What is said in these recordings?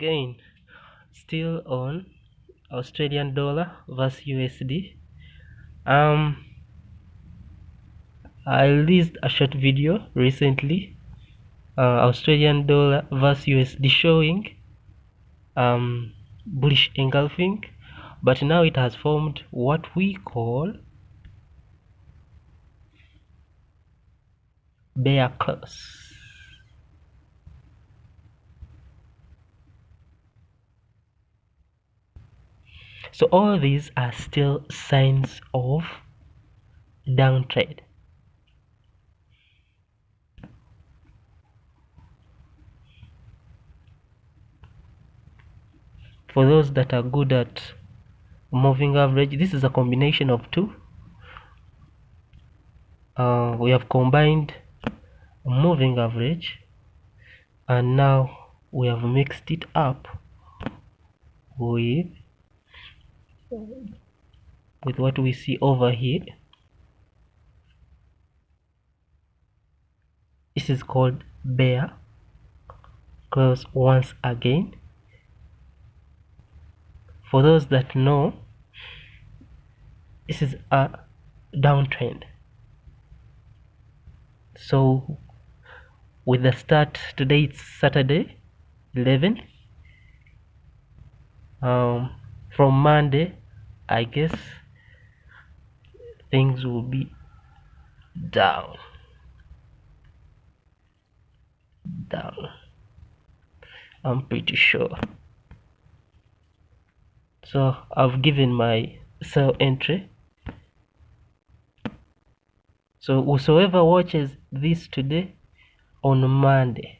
again still on Australian dollar versus USD um I released a short video recently uh, Australian dollar versus USD showing um, bullish engulfing but now it has formed what we call bear cross so all these are still signs of downtrend for those that are good at moving average this is a combination of two. Uh, we have combined moving average and now we have mixed it up with with what we see over here this is called bear close once again. For those that know this is a downtrend. So with the start today it's saturday 11 um, from monday i guess things will be down. Down. I'm pretty sure. So I've given my sell entry. So whosoever watches this today on Monday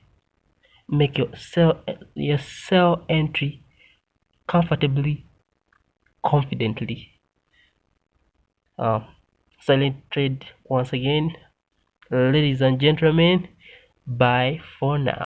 make your sell your sell entry comfortably confidently. Um, silent trade once again. Ladies and gentlemen bye for now